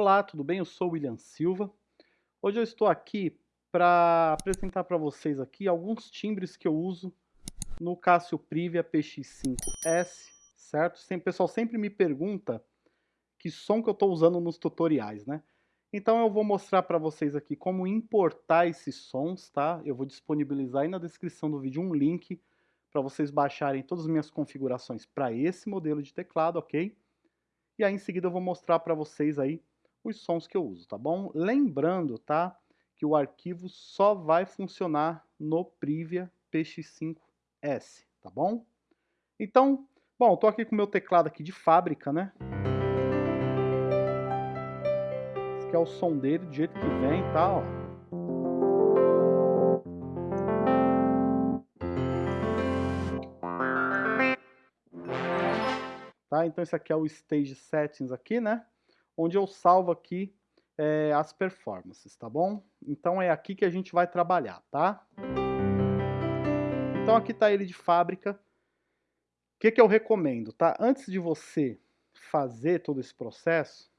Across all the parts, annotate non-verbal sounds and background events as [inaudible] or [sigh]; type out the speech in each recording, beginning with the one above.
Olá, tudo bem? Eu sou o William Silva. Hoje eu estou aqui para apresentar para vocês aqui alguns timbres que eu uso no Casio Privia PX5S, certo? O pessoal sempre me pergunta que som que eu estou usando nos tutoriais, né? Então eu vou mostrar para vocês aqui como importar esses sons, tá? Eu vou disponibilizar aí na descrição do vídeo um link para vocês baixarem todas as minhas configurações para esse modelo de teclado, ok? E aí em seguida eu vou mostrar para vocês aí os sons que eu uso, tá bom? Lembrando, tá, que o arquivo só vai funcionar no Privia PX5S, tá bom? Então, bom, tô aqui com o meu teclado aqui de fábrica, né? Esse aqui é o som dele, do jeito que vem, tá, ó. Tá? Então esse aqui é o Stage Settings aqui, né? Onde eu salvo aqui é, as performances, tá bom? Então é aqui que a gente vai trabalhar, tá? Então aqui está ele de fábrica. O que, que eu recomendo, tá? Antes de você fazer todo esse processo,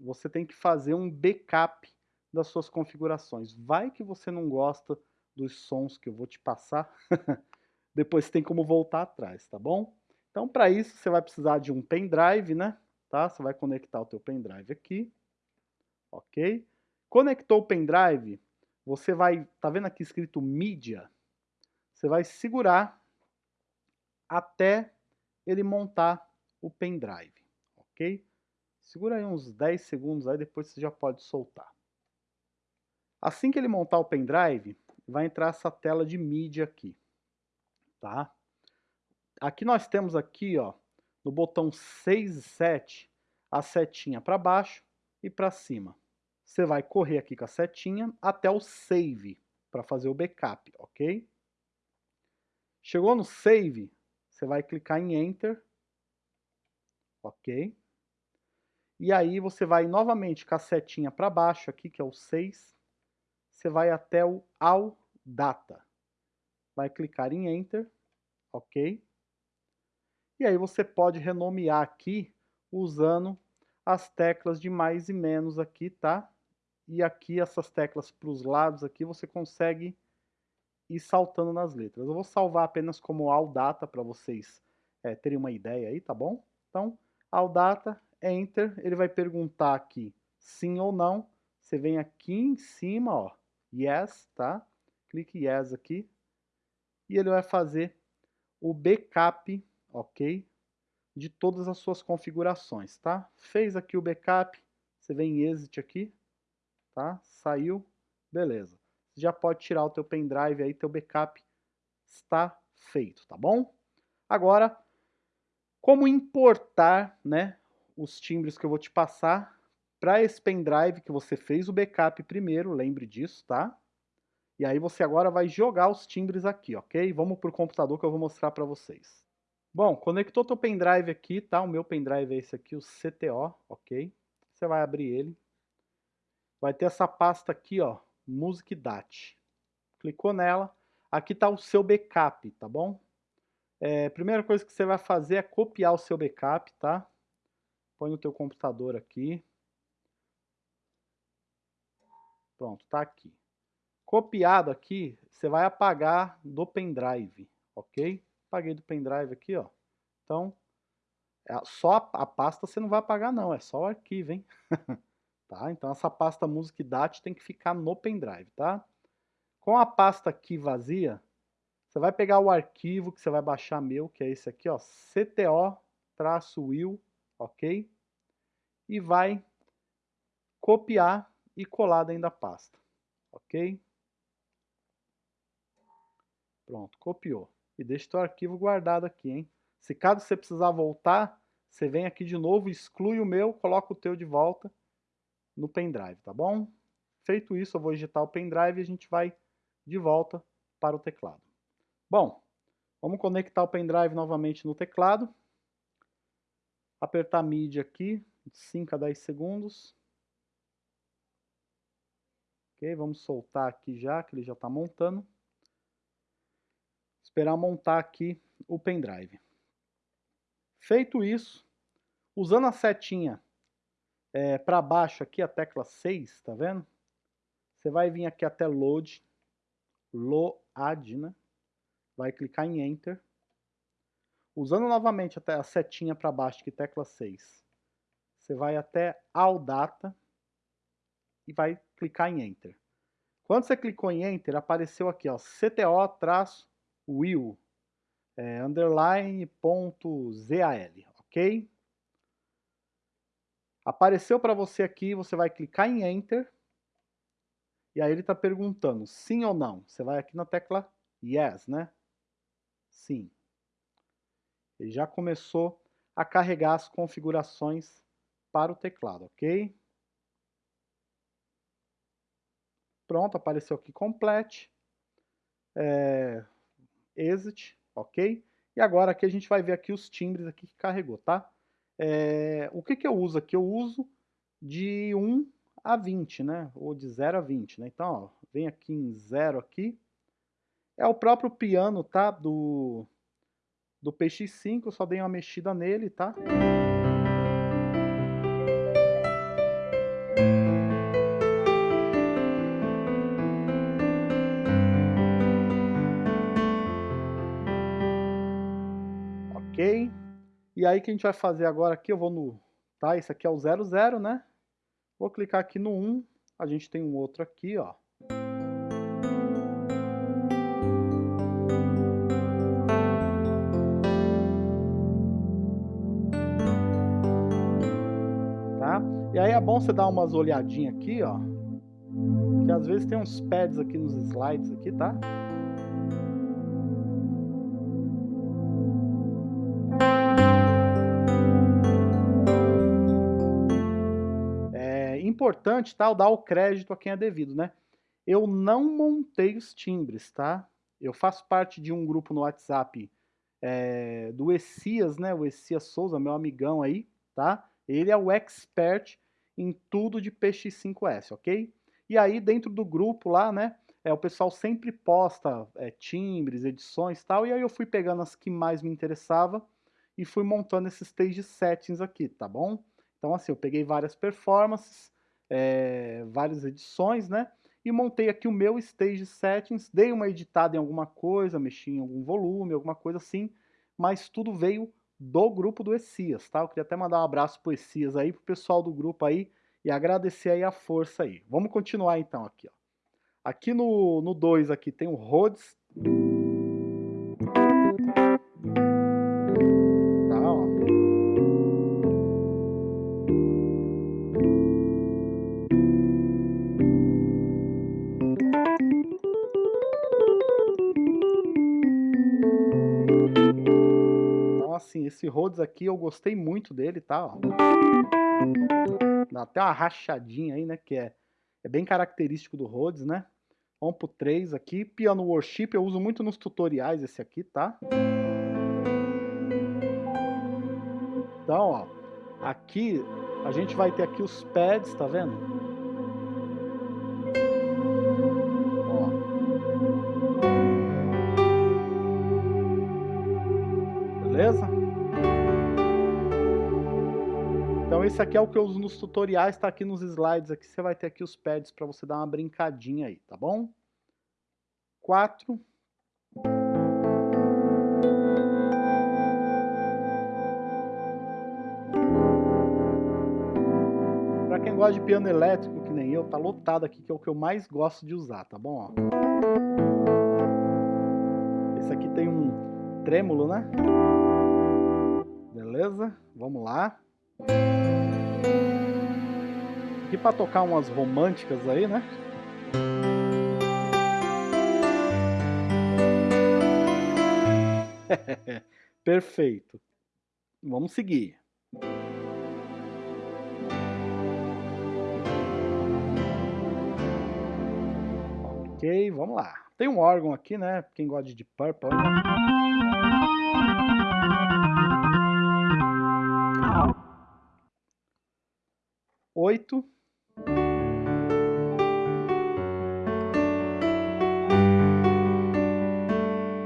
você tem que fazer um backup das suas configurações. Vai que você não gosta dos sons que eu vou te passar, [laughs] depois tem como voltar atrás, tá bom? Então, para isso, você vai precisar de um pendrive, né? Tá? Você vai conectar o teu pendrive aqui, ok? Conectou o pendrive, você vai, tá vendo aqui escrito mídia? Você vai segurar até ele montar o pendrive, ok? Segura aí uns 10 segundos, aí depois você já pode soltar. Assim que ele montar o pendrive, vai entrar essa tela de mídia aqui, tá? Aqui nós temos aqui, ó, no botão 6 e 7, a setinha para baixo e para cima. Você vai correr aqui com a setinha até o save, para fazer o backup, ok? Chegou no save, você vai clicar em enter, ok? E aí você vai novamente com a setinha para baixo aqui, que é o 6, você vai até o all data. Vai clicar em enter, ok? E aí você pode renomear aqui usando as teclas de mais e menos aqui, tá? E aqui essas teclas para os lados aqui você consegue ir saltando nas letras. Eu vou salvar apenas como all data para vocês é, terem uma ideia aí, tá bom? Então, all data, enter, ele vai perguntar aqui sim ou não. Você vem aqui em cima, ó, yes, tá? Clique yes aqui. E ele vai fazer o backup ok? De todas as suas configurações, tá? Fez aqui o backup, você vem em exit aqui, tá? Saiu, beleza. Você já pode tirar o teu pendrive aí, teu backup está feito, tá bom? Agora, como importar, né, os timbres que eu vou te passar para esse pendrive que você fez o backup primeiro, lembre disso, tá? E aí você agora vai jogar os timbres aqui, ok? Vamos para o computador que eu vou mostrar para vocês. Bom, conectou teu pendrive aqui, tá? O meu pendrive é esse aqui, o CTO, ok? Você vai abrir ele. Vai ter essa pasta aqui, ó, Music Dat. Clicou nela. Aqui tá o seu backup, tá bom? É, primeira coisa que você vai fazer é copiar o seu backup, tá? Põe no teu computador aqui. Pronto, tá aqui. Copiado aqui, você vai apagar do pendrive, ok? Apaguei do pendrive aqui, ó. Então, é, só a pasta você não vai apagar não, é só o arquivo, hein? [laughs] tá? Então essa pasta Music Dat tem que ficar no pendrive, tá? Com a pasta aqui vazia, você vai pegar o arquivo que você vai baixar meu, que é esse aqui, ó, cto-will, ok? E vai copiar e colar dentro da pasta, ok? Pronto, copiou e deixa teu arquivo guardado aqui, hein? Se caso você precisar voltar, você vem aqui de novo, exclui o meu, coloca o teu de volta no pendrive, tá bom? Feito isso, eu vou digitar o pendrive e a gente vai de volta para o teclado. Bom, vamos conectar o pendrive novamente no teclado. Apertar MIDI aqui, de 5 a 10 segundos. Ok, vamos soltar aqui já, que ele já está montando esperar montar aqui o pendrive. Feito isso, usando a setinha é, para baixo aqui, a tecla 6, tá vendo? Você vai vir aqui até Load, Load, né? Vai clicar em Enter. Usando novamente até a setinha para baixo, aqui, tecla 6. Você vai até All Data e vai clicar em Enter. Quando você clicou em Enter, apareceu aqui, ó, CTO-will, é, underline ponto ok? Apareceu para você aqui, você vai clicar em Enter, e aí ele está perguntando sim ou não. Você vai aqui na tecla Yes, né? Sim. Ele já começou a carregar as configurações para o teclado, ok? Pronto, apareceu aqui complete, é, exit, ok? E agora aqui a gente vai ver aqui os timbres aqui que carregou, tá? É, o que que eu uso aqui? Eu uso de 1 a 20, né? Ou de 0 a 20, né? Então, ó, vem aqui em 0 aqui. É o próprio piano, tá? Do, do PX5, eu só dei uma mexida nele, tá? E aí que a gente vai fazer agora aqui, eu vou no, tá? Esse aqui é o 00, né? Vou clicar aqui no 1, a gente tem um outro aqui, ó. Tá? E aí é bom você dar umas olhadinhas aqui, ó. Que às vezes tem uns pads aqui nos slides aqui, tá? Importante, tá? dar o crédito a quem é devido, né? Eu não montei os timbres, tá? Eu faço parte de um grupo no WhatsApp é, do Essias, né? O Essias Souza, meu amigão aí, tá? Ele é o expert em tudo de PX5S, ok? E aí dentro do grupo lá, né? É, o pessoal sempre posta é, timbres, edições e tal, e aí eu fui pegando as que mais me interessava e fui montando esses stage settings aqui, tá bom? Então assim, eu peguei várias performances, é, várias edições, né? E montei aqui o meu Stage Settings, dei uma editada em alguma coisa, mexi em algum volume, alguma coisa assim, mas tudo veio do grupo do Essias, tá? Eu queria até mandar um abraço pro Essias aí, pro pessoal do grupo aí, e agradecer aí a força aí. Vamos continuar então aqui, ó. Aqui no 2 aqui tem o Rhodes Rhodes aqui eu gostei muito dele, tá? Ó. Dá até uma rachadinha aí, né? Que é, é bem característico do Rhodes, né? Vamos pro 3 aqui. Piano Worship eu uso muito nos tutoriais esse aqui, tá? Então, ó. Aqui a gente vai ter aqui os pads, tá vendo? Então esse aqui é o que eu uso nos tutoriais, está aqui nos slides, aqui você vai ter aqui os pads para você dar uma brincadinha aí, tá bom? 4. Para quem gosta de piano elétrico, que nem eu, tá lotado aqui, que é o que eu mais gosto de usar, tá bom? Esse aqui tem um trêmulo, né? Beleza? Vamos lá. Aqui para tocar umas românticas aí, né? [laughs] Perfeito. Vamos seguir. Ok, vamos lá. Tem um órgão aqui, né? Quem gosta de Purple. Né? 8.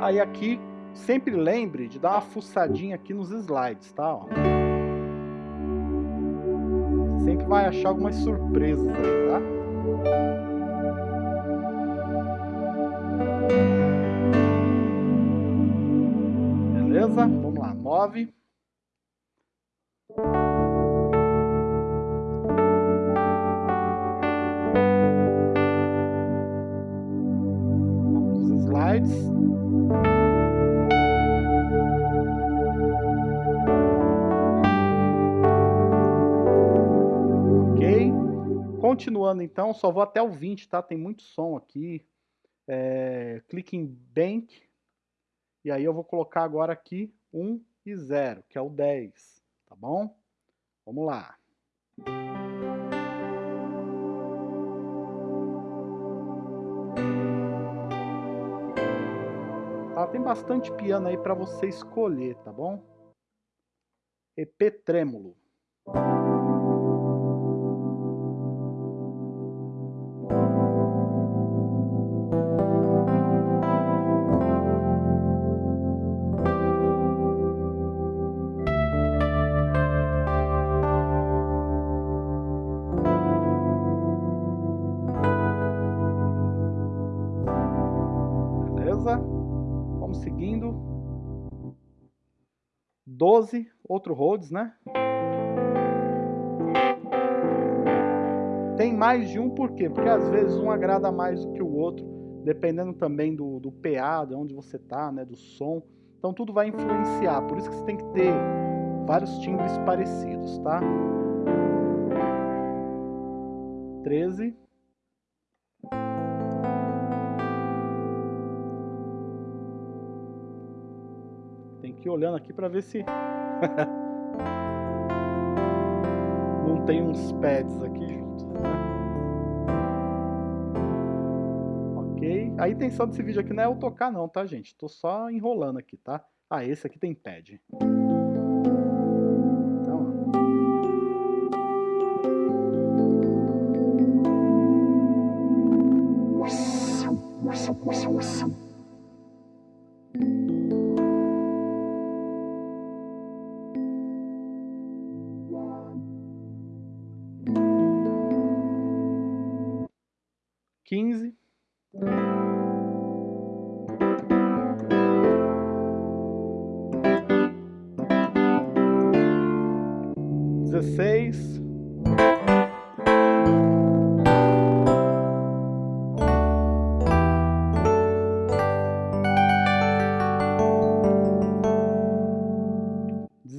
Aí aqui, sempre lembre de dar uma fuçadinha aqui nos slides, tá? Ó. Sempre vai achar algumas surpresas aí, tá? Beleza? Vamos lá, 9. Continuando então, só vou até o 20, tá? Tem muito som aqui. É, clique em Bank. E aí eu vou colocar agora aqui 1 e 0, que é o 10, tá bom? Vamos lá. Tá, tem bastante piano aí para você escolher, tá bom? EP trêmulo. Vamos seguindo. 12, outro Rhodes, né? Tem mais de um por quê? Porque às vezes um agrada mais do que o outro, dependendo também do, do PA, de onde você tá, né, do som. Então tudo vai influenciar, por isso que você tem que ter vários timbres parecidos, tá? 13. Aqui olhando aqui para ver se [laughs] não tem uns pads aqui juntos, né? Ok. A intenção desse vídeo aqui não é eu tocar não, tá, gente? Tô só enrolando aqui, tá? Ah, esse aqui tem pad. Então,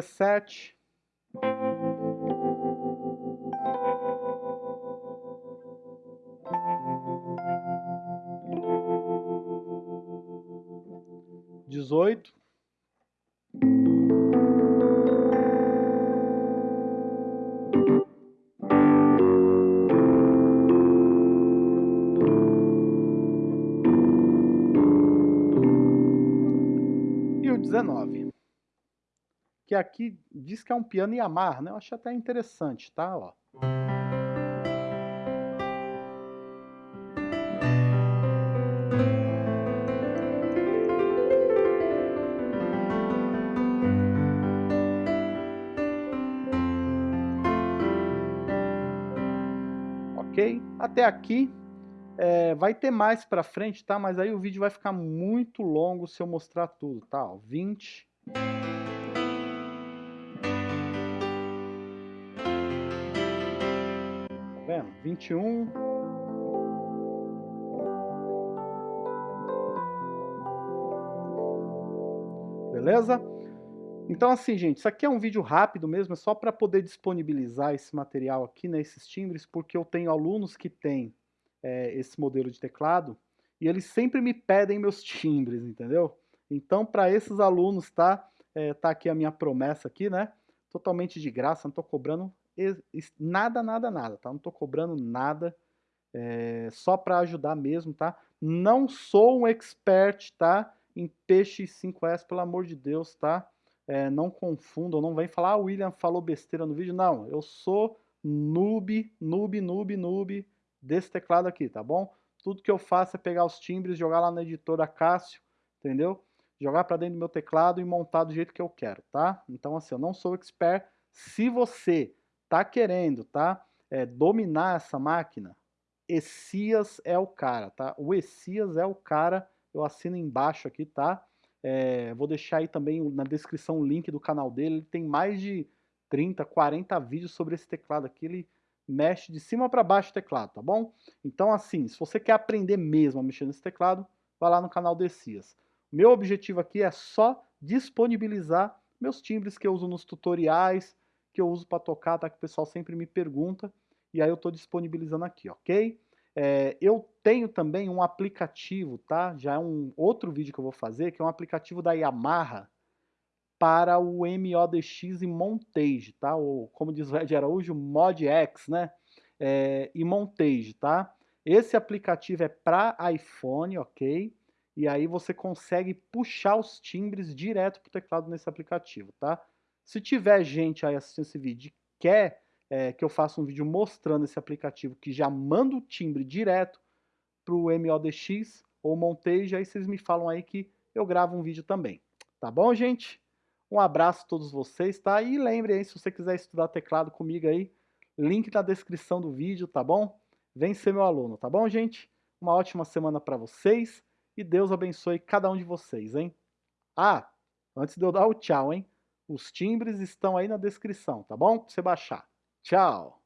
17. Dezoito. E o dezenove. Que aqui diz que é um piano Yamaha, né? Eu acho até interessante, tá? Ó. ok? Até aqui é, vai ter mais para frente, tá? Mas aí o vídeo vai ficar muito longo se eu mostrar tudo, tá? Ó, 20. Vendo? 21. Beleza? Então assim, gente, isso aqui é um vídeo rápido mesmo, é só para poder disponibilizar esse material aqui, né, esses timbres, porque eu tenho alunos que têm é, esse modelo de teclado e eles sempre me pedem meus timbres, entendeu? Então, para esses alunos, tá, é, tá aqui a minha promessa aqui, né, totalmente de graça, não tô cobrando nada, nada, nada, tá? Não tô cobrando nada, é, só para ajudar mesmo, tá? Não sou um expert, tá? Em PX5S, pelo amor de Deus, tá? é, não confundam, não vem falar, ah, William falou besteira no vídeo. Não, eu sou noob, noob, noob, noob desse teclado aqui, tá bom? Tudo que eu faço é pegar os timbres, jogar lá na editora Cássio, entendeu? Jogar para dentro do meu teclado e montar do jeito que eu quero, tá? Então, assim, eu não sou expert. Se você tá querendo, tá? É, dominar essa máquina, Essias é o cara, tá? O Essias é o cara, eu assino embaixo aqui, tá? É, vou deixar aí também na descrição o link do canal dele, ele tem mais de 30, 40 vídeos sobre esse teclado aqui, ele mexe de cima para baixo o teclado, tá bom? Então assim, se você quer aprender mesmo a mexer nesse teclado, vai lá no canal do Essias. Meu objetivo aqui é só disponibilizar meus timbres que eu uso nos tutoriais, que eu uso para tocar, tá? Que o pessoal sempre me pergunta e aí eu estou disponibilizando aqui, ok? É, eu tenho também um aplicativo, tá? Já é um outro vídeo que eu vou fazer, que é um aplicativo da Yamaha para o MODX e Montage, tá? Ou, como diz o Ed Araújo, Mod X, né? É, e Montage, tá? Esse aplicativo é para iPhone, ok? E aí você consegue puxar os timbres direto para o teclado nesse aplicativo, tá? Se tiver gente aí assistindo esse vídeo quer é, que eu faça um vídeo mostrando esse aplicativo que já manda o timbre direto para o MODX ou Montage, aí vocês me falam aí que eu gravo um vídeo também. Tá bom, gente? Um abraço a todos vocês, tá? E lembre aí, se você quiser estudar teclado comigo aí, link na descrição do vídeo, tá bom? Vem ser meu aluno, tá bom, gente? Uma ótima semana para vocês e Deus abençoe cada um de vocês, hein? Ah, antes de eu dar o tchau, hein? Os timbres estão aí na descrição, tá bom? Pra você baixar. Tchau!